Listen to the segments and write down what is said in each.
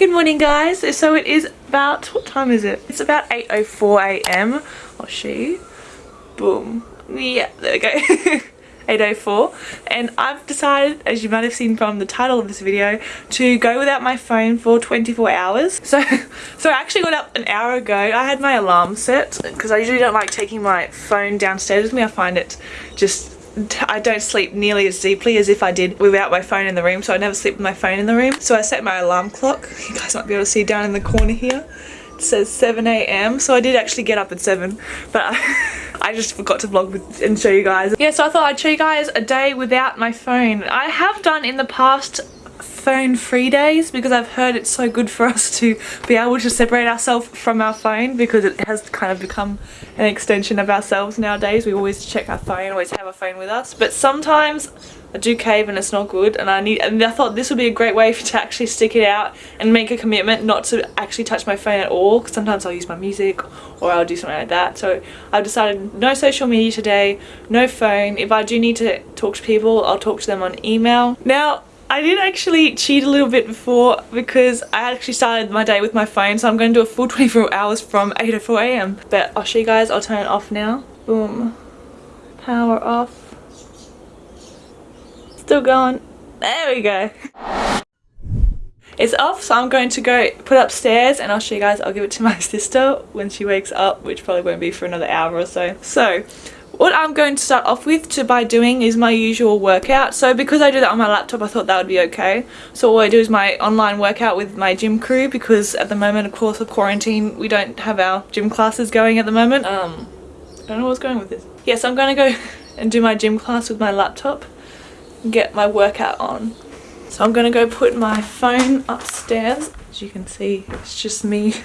Good morning guys. So it is about, what time is it? It's about 8.04am. Or she. Boom. Yeah, there we go. 8.04 and I've decided as you might have seen from the title of this video to go without my phone for 24 hours so so I actually got up an hour ago I had my alarm set because I usually don't like taking my phone downstairs with me I find it just I don't sleep nearly as deeply as if I did without my phone in the room so I never sleep with my phone in the room. So I set my alarm clock. You guys might be able to see down in the corner here. It says 7 a.m. so I did actually get up at 7 but I just forgot to vlog with, and show you guys. Yeah so I thought I'd show you guys a day without my phone. I have done in the past phone free days because I've heard it's so good for us to be able to separate ourselves from our phone because it has kind of become an extension of ourselves nowadays. We always check our phone, always have a phone with us. But sometimes I do cave and it's not good and I need and I thought this would be a great way to actually stick it out and make a commitment not to actually touch my phone at all because sometimes I'll use my music or I'll do something like that so I've decided no social media today no phone if I do need to talk to people I'll talk to them on email now I did actually cheat a little bit before because I actually started my day with my phone so I'm going to do a full 24 hours from 8 to 4 a.m. But I'll show you guys, I'll turn it off now. Boom. Power off. Still going. There we go. It's off so I'm going to go put upstairs and I'll show you guys, I'll give it to my sister when she wakes up which probably won't be for another hour or so. So what I'm going to start off with to by doing is my usual workout. So because I do that on my laptop, I thought that would be okay. So all I do is my online workout with my gym crew because at the moment, of course, of quarantine, we don't have our gym classes going at the moment. Um, I don't know what's going with this. Yes, I'm going to go and do my gym class with my laptop and get my workout on. So I'm going to go put my phone upstairs. As you can see, it's just me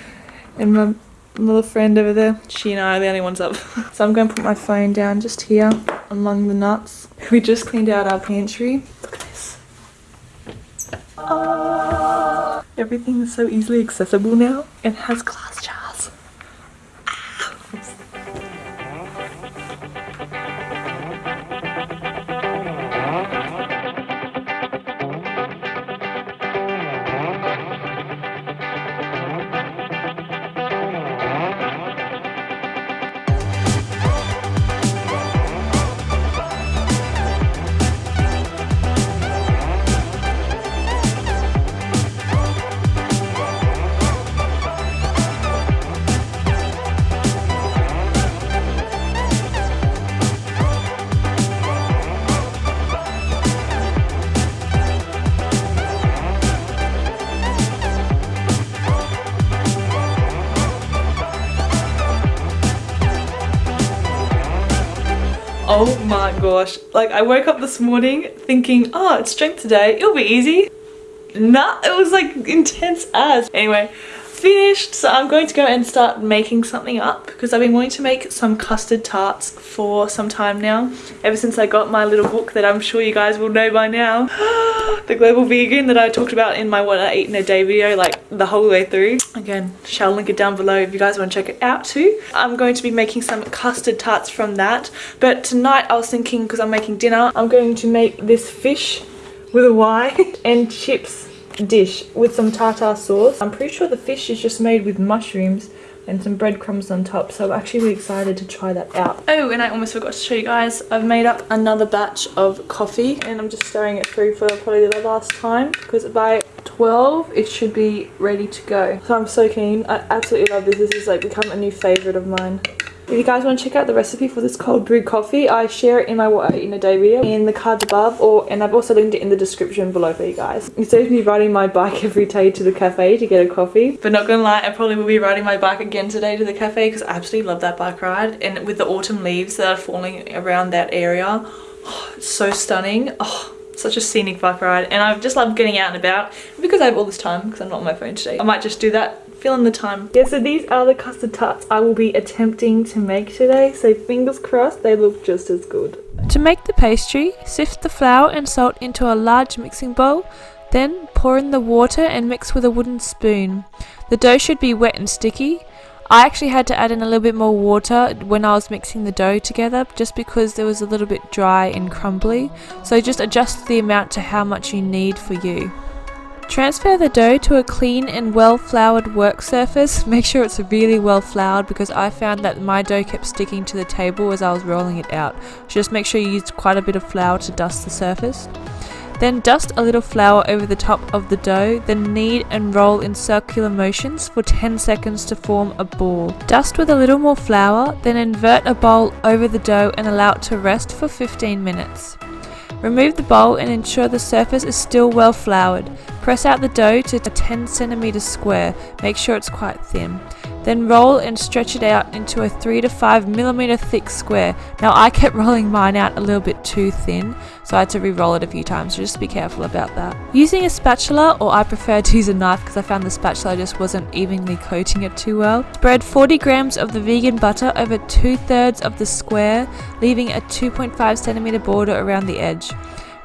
and my little friend over there. She and I are the only ones up. so I'm going to put my phone down just here among the nuts. We just cleaned out our pantry. Look at this. Oh, everything is so easily accessible now. It has glass jars. Gosh. Like I woke up this morning thinking, oh, it's strength today. It'll be easy. Nah, it was like intense as. Anyway, finished so I'm going to go and start making something up because I've been wanting to make some custard tarts for some time now ever since I got my little book that I'm sure you guys will know by now. The global vegan that I talked about in my what I eat in a day video like the whole way through. Again shall link it down below if you guys want to check it out too. I'm going to be making some custard tarts from that but tonight I was thinking because I'm making dinner I'm going to make this fish with a Y and chips dish with some tartar sauce. I'm pretty sure the fish is just made with mushrooms and some breadcrumbs on top so I'm actually really excited to try that out. Oh and I almost forgot to show you guys I've made up another batch of coffee and I'm just stirring it through for probably the last time because by 12 it should be ready to go. So I'm so keen. I absolutely love this. This has like become a new favourite of mine. If you guys want to check out the recipe for this cold brew coffee, I share it in my Eat in a Day video in the cards above or and I've also linked it in the description below for you guys. It saves me riding my bike every day to the cafe to get a coffee. But not gonna lie, I probably will be riding my bike again today to the cafe because I absolutely love that bike ride. And with the autumn leaves that are falling around that area, oh, it's so stunning. Oh, such a scenic bike ride and I just love getting out and about because I have all this time because I'm not on my phone today. I might just do that feeling the time. Yeah, so these are the custard tarts I will be attempting to make today. So fingers crossed they look just as good. To make the pastry, sift the flour and salt into a large mixing bowl. Then pour in the water and mix with a wooden spoon. The dough should be wet and sticky. I actually had to add in a little bit more water when I was mixing the dough together just because it was a little bit dry and crumbly. So just adjust the amount to how much you need for you. Transfer the dough to a clean and well floured work surface. Make sure it's really well floured because I found that my dough kept sticking to the table as I was rolling it out. Just make sure you use quite a bit of flour to dust the surface. Then dust a little flour over the top of the dough, then knead and roll in circular motions for 10 seconds to form a ball. Dust with a little more flour, then invert a bowl over the dough and allow it to rest for 15 minutes. Remove the bowl and ensure the surface is still well floured. Press out the dough to a 10 cm square, make sure it's quite thin. Then roll and stretch it out into a 3 to 5 mm thick square. Now I kept rolling mine out a little bit too thin, so I had to re-roll it a few times, so just be careful about that. Using a spatula, or I prefer to use a knife because I found the spatula just wasn't evenly coating it too well. Spread 40 grams of the vegan butter over two thirds of the square, leaving a 2.5 cm border around the edge.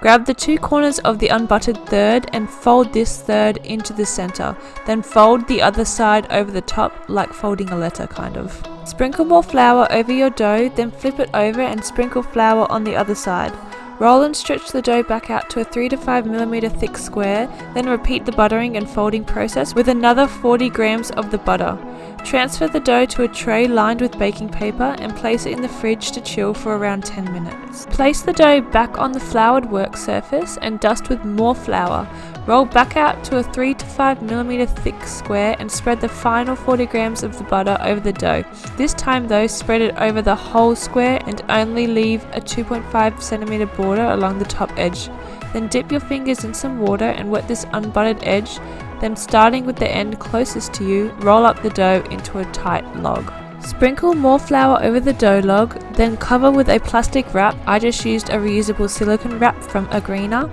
Grab the two corners of the unbuttered third and fold this third into the center. Then fold the other side over the top like folding a letter kind of. Sprinkle more flour over your dough, then flip it over and sprinkle flour on the other side. Roll and stretch the dough back out to a 3 to 5 millimeter thick square, then repeat the buttering and folding process with another 40 grams of the butter. Transfer the dough to a tray lined with baking paper and place it in the fridge to chill for around 10 minutes. Place the dough back on the floured work surface and dust with more flour. Roll back out to a 3 to 5 millimeter thick square and spread the final 40 grams of the butter over the dough. This time though, spread it over the whole square and only leave a 2.5 centimeter border along the top edge. Then dip your fingers in some water and wet this unbuttered edge then starting with the end closest to you, roll up the dough into a tight log. Sprinkle more flour over the dough log, then cover with a plastic wrap, I just used a reusable silicone wrap from Agrina,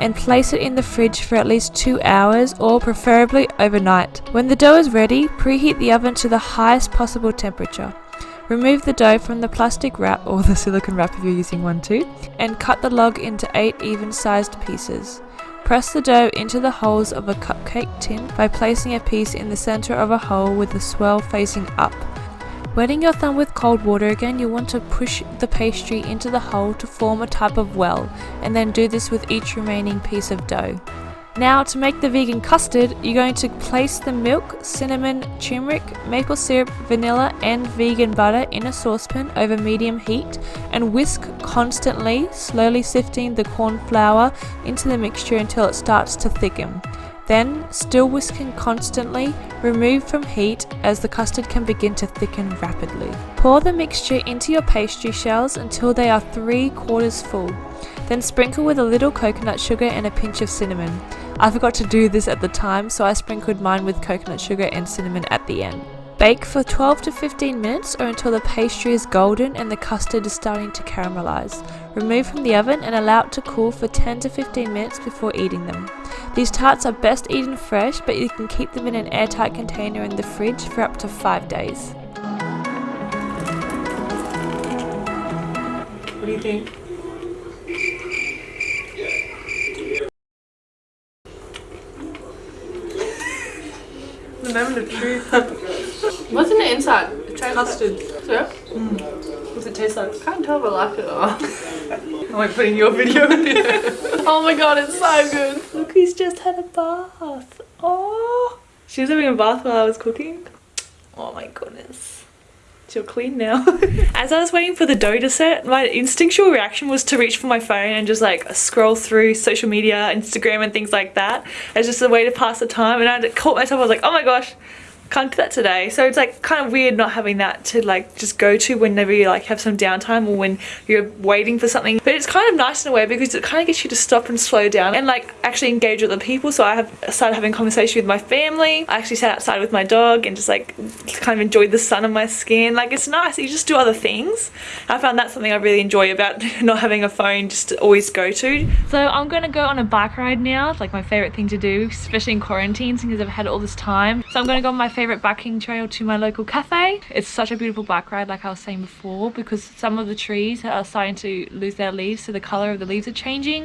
and place it in the fridge for at least 2 hours or preferably overnight. When the dough is ready, preheat the oven to the highest possible temperature. Remove the dough from the plastic wrap or the silicone wrap if you're using one too, and cut the log into 8 even sized pieces. Press the dough into the holes of a cupcake tin by placing a piece in the center of a hole with the swirl facing up. Wetting your thumb with cold water again, you'll want to push the pastry into the hole to form a type of well, and then do this with each remaining piece of dough. Now to make the vegan custard, you're going to place the milk, cinnamon, turmeric, maple syrup, vanilla and vegan butter in a saucepan over medium heat and whisk constantly, slowly sifting the corn flour into the mixture until it starts to thicken. Then, still whisking constantly, remove from heat as the custard can begin to thicken rapidly. Pour the mixture into your pastry shells until they are 3 quarters full. Then sprinkle with a little coconut sugar and a pinch of cinnamon. I forgot to do this at the time, so I sprinkled mine with coconut sugar and cinnamon at the end. Bake for 12 to 15 minutes or until the pastry is golden and the custard is starting to caramelize. Remove from the oven and allow it to cool for 10 to 15 minutes before eating them. These tarts are best eaten fresh, but you can keep them in an airtight container in the fridge for up to 5 days. What do you think? The moment of. What's in the inside? Custard. Yeah? Mm. What's it taste like? Can't tell if I like it or not. I might put in your video. oh my god, it's so good. Look, he's just had a bath. Oh, she was having a bath while I was cooking. Oh my goodness. You're clean now. As I was waiting for the dough to set, my instinctual reaction was to reach for my phone and just like scroll through social media, Instagram and things like that. As just a way to pass the time and I caught myself, I was like, oh my gosh, can't do that today. So it's like kind of weird not having that to like just go to whenever you like have some downtime or when you're waiting for something. But it's kind of nice in a way because it kind of gets you to stop and slow down and like actually engage with other people. So I have started having conversation with my family. I actually sat outside with my dog and just like kind of enjoyed the sun on my skin. Like it's nice. You just do other things. I found that's something I really enjoy about not having a phone just to always go to. So I'm going to go on a bike ride now. It's like my favorite thing to do, especially in quarantine because I've had all this time. So I'm going to go on my favorite biking trail to my local cafe. It's such a beautiful bike ride like I was saying before because some of the trees are starting to lose their leaves so the color of the leaves are changing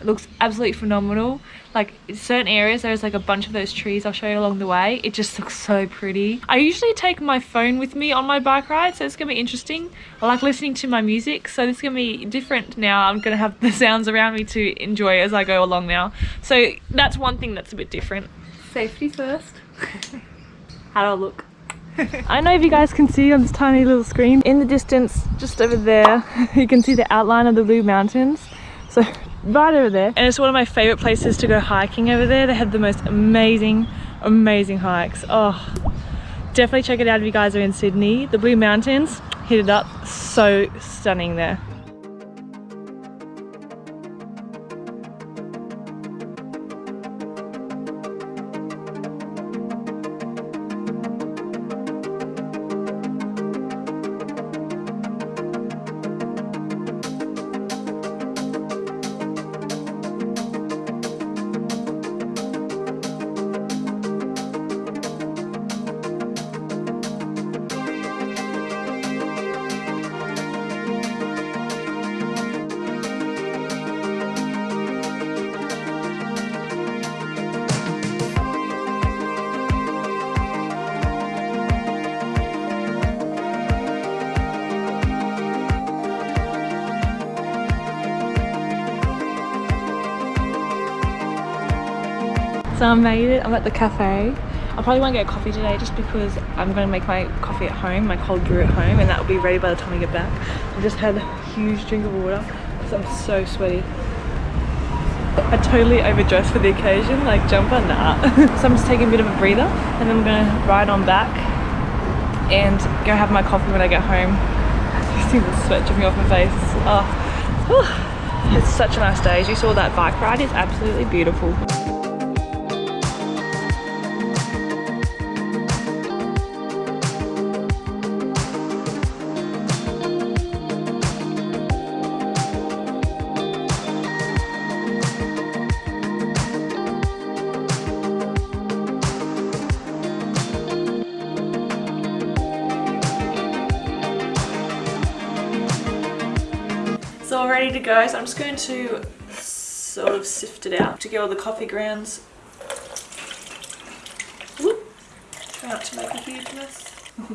It looks absolutely phenomenal. Like in certain areas, there's like a bunch of those trees I'll show you along the way. It just looks so pretty. I usually take my phone with me on my bike ride, so it's gonna be interesting. I like listening to my music, so this is gonna be different now. I'm gonna have the sounds around me to enjoy as I go along now. So that's one thing that's a bit different. Safety first. How do I look? I don't know if you guys can see on this tiny little screen. In the distance, just over there, you can see the outline of the Blue Mountains. So right over there. And it's one of my favorite places to go hiking over there. They have the most amazing, amazing hikes. Oh, definitely check it out if you guys are in Sydney. The Blue Mountains, hit it up. So stunning there. So I made it, I'm at the cafe. I probably won't get a coffee today just because I'm going to make my coffee at home, my cold brew at home, and that will be ready by the time I get back. I just had a huge drink of water because I'm so sweaty. I totally overdressed for the occasion, like jumper, nah. so I'm just taking a bit of a breather and then I'm going to ride on back and go have my coffee when I get home. You see the sweat dripping off my face. Oh, it's such a nice day. As you saw that bike ride, it's absolutely beautiful. It's all ready to go, so I'm just going to sort of sift it out to get all the coffee grounds. Whoop. Try not to make a huge mess.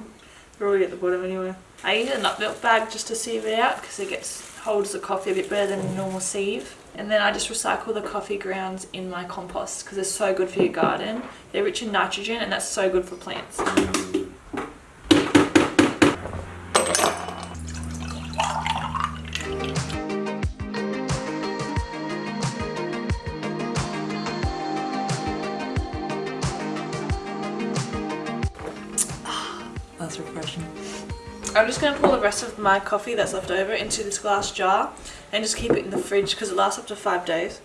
They're already at the bottom anyway. I use a nut milk bag just to sieve it out because it gets holds the coffee a bit better than a normal sieve. And then I just recycle the coffee grounds in my compost because they're so good for your garden. They're rich in nitrogen and that's so good for plants. Mm. I'm just going to pour the rest of my coffee that's left over into this glass jar and just keep it in the fridge because it lasts up to five days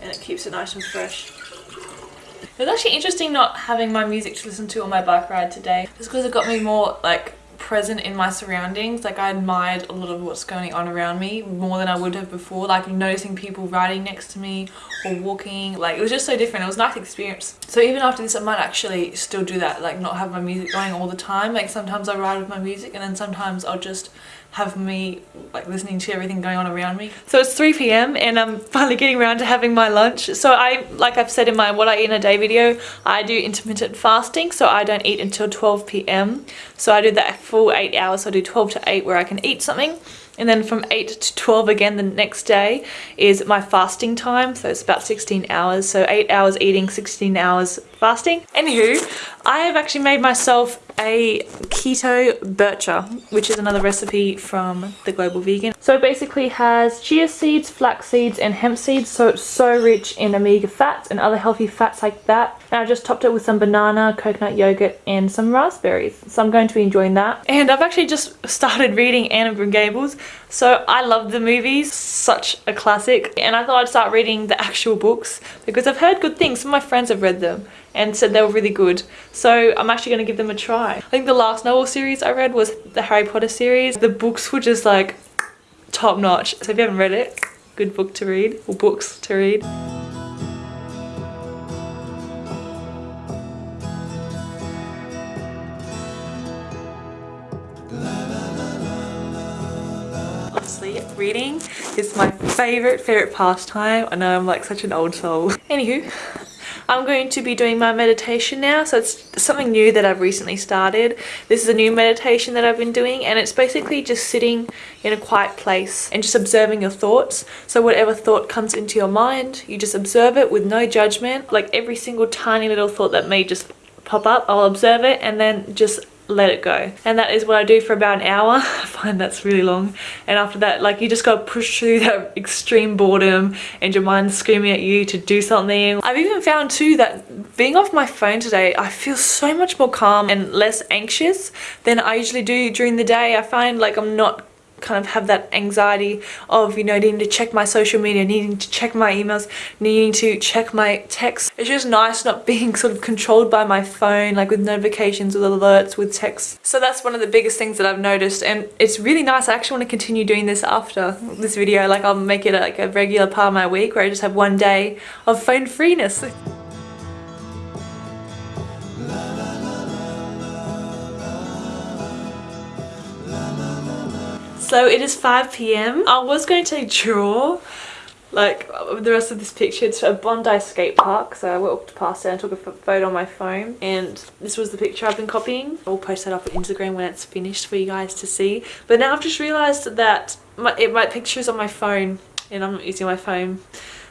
and it keeps it nice and fresh. It was actually interesting not having my music to listen to on my bike ride today just because it got me more like present in my surroundings like I admired a lot of what's going on around me more than I would have before like noticing people riding next to me or walking like it was just so different. It was a nice experience. So even after this I might actually still do that like not have my music going all the time. Like sometimes I ride with my music and then sometimes I'll just have me like listening to everything going on around me. So it's 3 p.m. and I'm finally getting around to having my lunch. So I, like I've said in my what I eat in a day video, I do intermittent fasting. So I don't eat until 12 p.m. So I do that full eight hours. So I do 12 to 8 where I can eat something. And then from 8 to 12 again the next day is my fasting time. So it's about 16 hours. So 8 hours eating, 16 hours fasting. Anywho, I have actually made myself a keto bircher, which is another recipe from the Global Vegan. So it basically has chia seeds, flax seeds, and hemp seeds. So it's so rich in omega fats and other healthy fats like that. And I just topped it with some banana, coconut yogurt, and some raspberries. So I'm going to be enjoying that. And I've actually just started reading Anne of Green Gables. So I love the movies, such a classic. And I thought I'd start reading the actual books because I've heard good things. Some of my friends have read them and said they were really good. So I'm actually going to give them a try. I think the last novel series I read was the Harry Potter series. The books were just like top notch. So if you haven't read it, good book to read or books to read. Reading is my favorite, favorite pastime. I know I'm like such an old soul. Anywho, I'm going to be doing my meditation now. So it's something new that I've recently started. This is a new meditation that I've been doing and it's basically just sitting in a quiet place and just observing your thoughts. So whatever thought comes into your mind, you just observe it with no judgment. Like every single tiny little thought that may just pop up, I'll observe it and then just let it go. And that is what I do for about an hour. I find that's really long. And after that like you just gotta push through that extreme boredom and your mind's screaming at you to do something. I've even found too that being off my phone today I feel so much more calm and less anxious than I usually do during the day. I find like I'm not kind of have that anxiety of you know needing to check my social media needing to check my emails needing to check my texts. It's just nice not being sort of controlled by my phone like with notifications with alerts with texts. So that's one of the biggest things that I've noticed and it's really nice. I actually want to continue doing this after this video. Like I'll make it like a regular part of my week where I just have one day of phone freeness So it is 5 p.m. I was going to draw like the rest of this picture. It's a Bondi skate park. So I walked past it and took a photo on my phone. And this was the picture I've been copying. I'll post that up on Instagram when it's finished for you guys to see. But now I've just realised that my, it, my picture is on my phone and I'm not using my phone.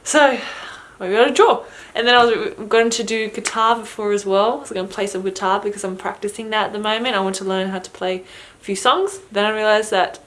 So we gotta draw. And then I was going to do guitar before as well. So I'm going to play some guitar because I'm practicing that at the moment. I want to learn how to play a few songs. Then I realised that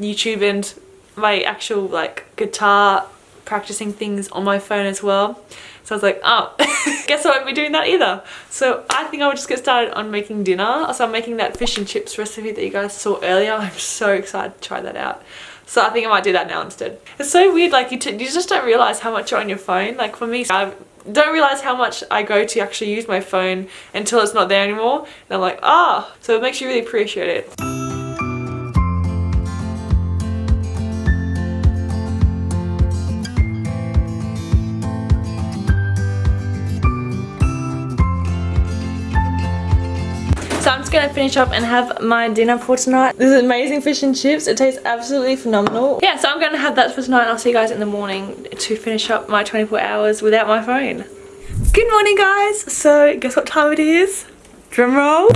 YouTube and my actual like guitar practicing things on my phone as well. So I was like, oh, guess I won't be doing that either. So I think I will just get started on making dinner. So I'm making that fish and chips recipe that you guys saw earlier. I'm so excited to try that out. So I think I might do that now instead. It's so weird, like you, you just don't realize how much you're on your phone. Like for me, I don't realize how much I go to actually use my phone until it's not there anymore. And I'm like, ah, so it makes you really appreciate it. To finish up and have my dinner for tonight. This is amazing fish and chips. It tastes absolutely phenomenal. Yeah, so I'm to have that for tonight. I'll see you guys in the morning to finish up my 24 hours without my phone. Good morning, guys. So guess what time it is? Drum roll.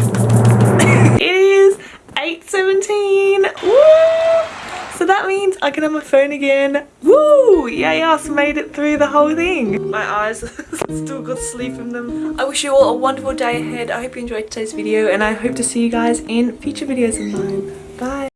it is 8.17. Woo! So that means I can have my phone again. Woo! Yay us made it through the whole thing. My eyes still got sleep in them. I wish you all a wonderful day ahead. I hope you enjoyed today's video and I hope to see you guys in future videos of mine. Bye.